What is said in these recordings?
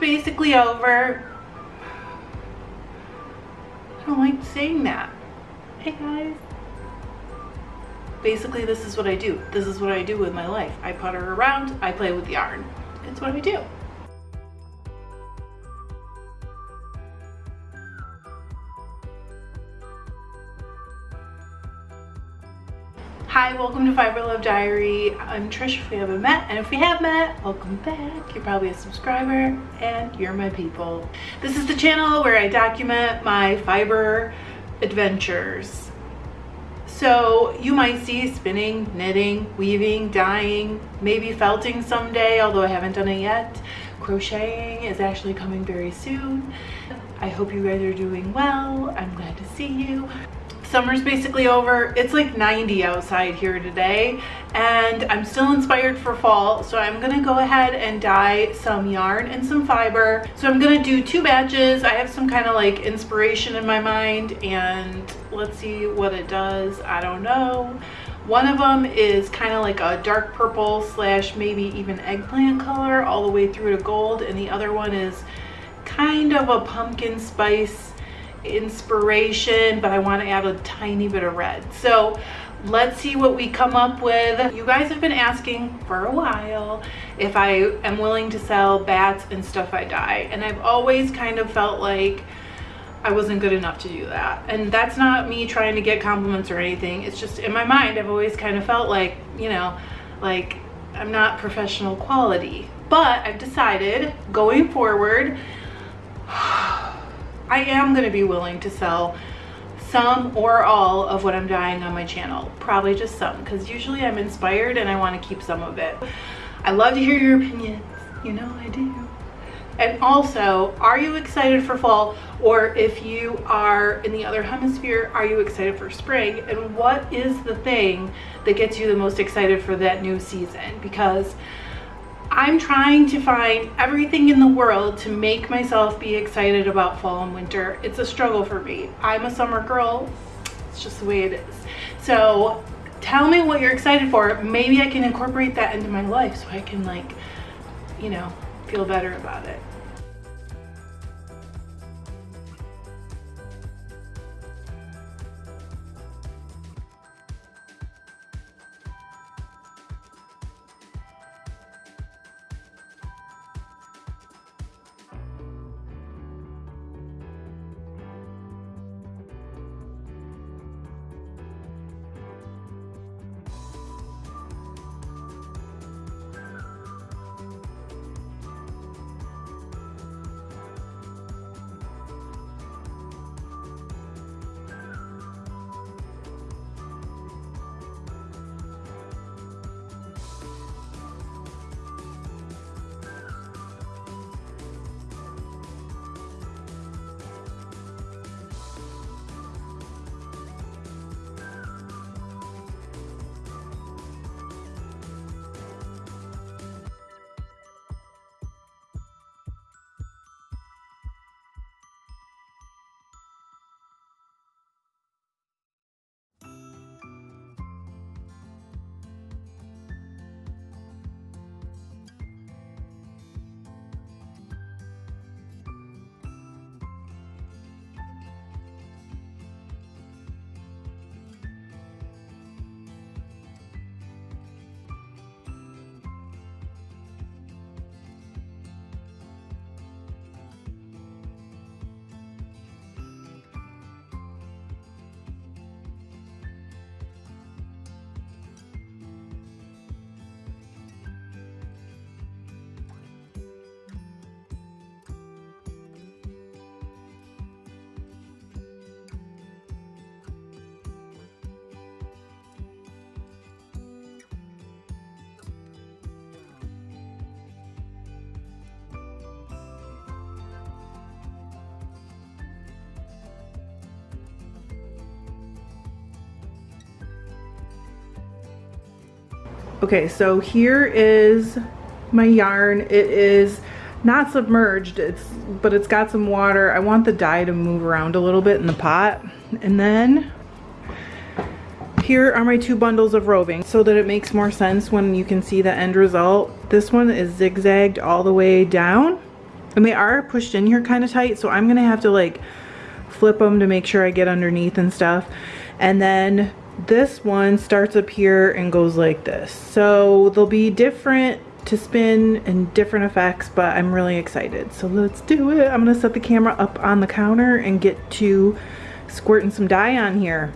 basically over. I don't like saying that. Hey guys. Basically, this is what I do. This is what I do with my life. I putter around, I play with the yarn. It's what I do. Hi, welcome to Fiber Love Diary. I'm Trish if we haven't met, and if we have met, welcome back. You're probably a subscriber, and you're my people. This is the channel where I document my fiber adventures. So you might see spinning, knitting, weaving, dyeing, maybe felting someday, although I haven't done it yet. Crocheting is actually coming very soon. I hope you guys are doing well. I'm glad to see you summer's basically over. It's like 90 outside here today and i'm still inspired for fall so i'm gonna go ahead and dye some yarn and some fiber. So i'm gonna do two batches. I have some kind of like inspiration in my mind and let's see what it does. I don't know. One of them is kind of like a dark purple slash maybe even eggplant color all the way through to gold and the other one is kind of a pumpkin spice inspiration, but I want to add a tiny bit of red. So let's see what we come up with. You guys have been asking for a while if I am willing to sell bats and stuff I dye. And I've always kind of felt like I wasn't good enough to do that. And that's not me trying to get compliments or anything. It's just in my mind, I've always kind of felt like, you know, like I'm not professional quality. But I've decided going forward, I am going to be willing to sell some or all of what I'm dyeing on my channel. Probably just some because usually I'm inspired and I want to keep some of it. I love to hear your opinions. You know I do. And also, are you excited for fall? Or if you are in the other hemisphere, are you excited for spring? And what is the thing that gets you the most excited for that new season? Because I'm trying to find everything in the world to make myself be excited about fall and winter. It's a struggle for me. I'm a summer girl. It's just the way it is. So tell me what you're excited for. Maybe I can incorporate that into my life so I can like, you know, feel better about it. Okay, so here is my yarn. It is not submerged, it's but it's got some water. I want the dye to move around a little bit in the pot. And then here are my two bundles of roving so that it makes more sense when you can see the end result. This one is zigzagged all the way down And they are pushed in here kind of tight, so I'm gonna have to like flip them to make sure I get underneath and stuff. And then this one starts up here and goes like this. So they'll be different to spin and different effects, but I'm really excited. So let's do it. I'm gonna set the camera up on the counter and get to squirting some dye on here.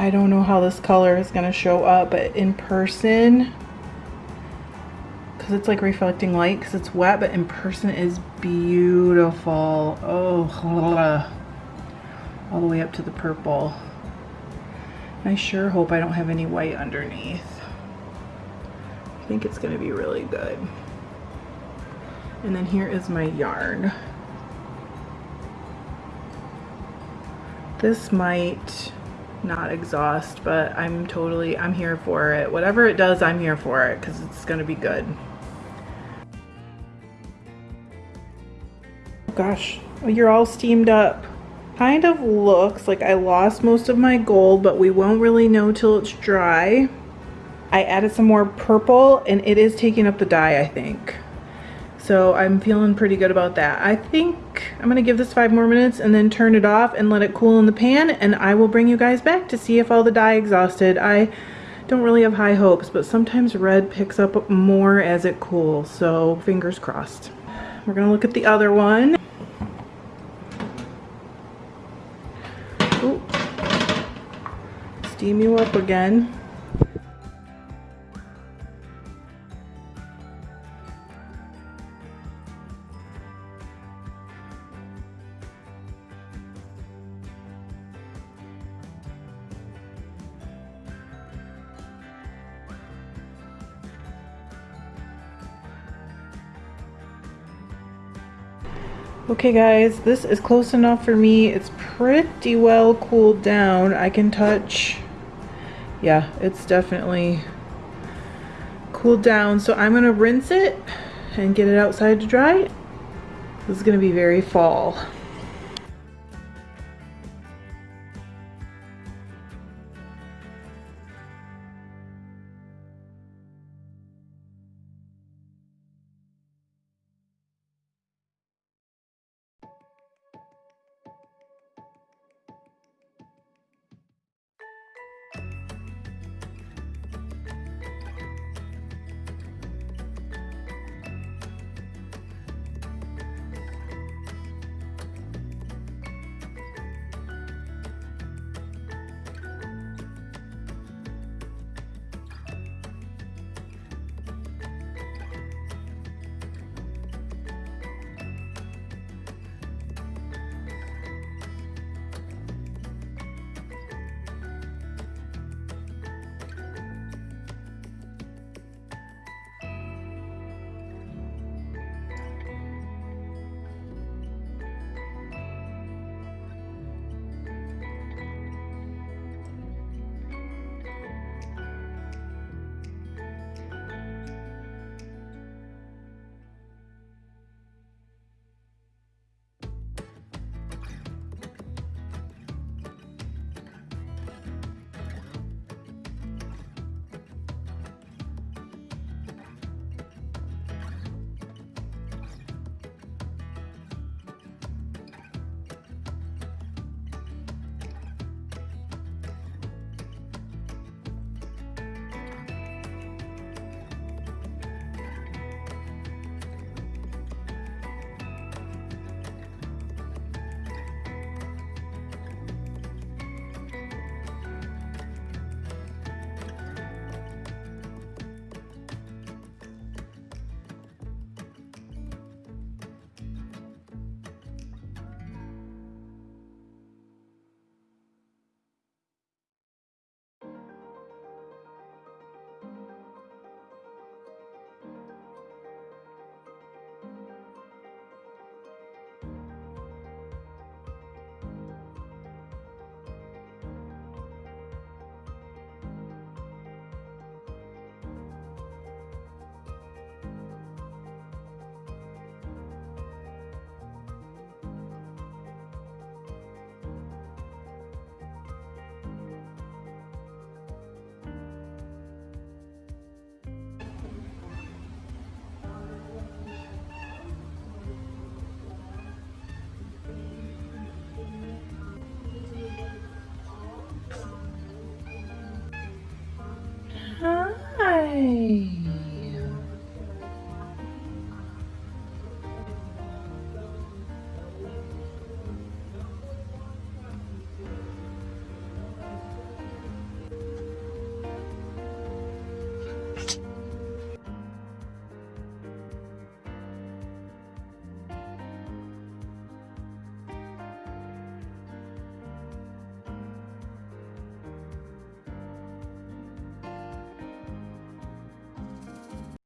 I don't know how this color is going to show up, but in person, because it's like reflecting light because it's wet, but in person is beautiful. Oh, all the way up to the purple. I sure hope I don't have any white underneath. I think it's going to be really good. And then here is my yarn. This might not exhaust, but I'm totally, I'm here for it. Whatever it does, I'm here for it because it's going to be good. Gosh, you're all steamed up. Kind of looks like I lost most of my gold, but we won't really know till it's dry. I added some more purple and it is taking up the dye, I think. So I'm feeling pretty good about that. I think I'm gonna give this five more minutes and then turn it off and let it cool in the pan and I will bring you guys back to see if all the dye exhausted. I don't really have high hopes, but sometimes red picks up more as it cools, so fingers crossed. We're gonna look at the other one. Ooh. Steam you up again. Okay guys, this is close enough for me. It's pretty well cooled down. I can touch, yeah, it's definitely cooled down. So I'm gonna rinse it and get it outside to dry. This is gonna be very fall. Yay!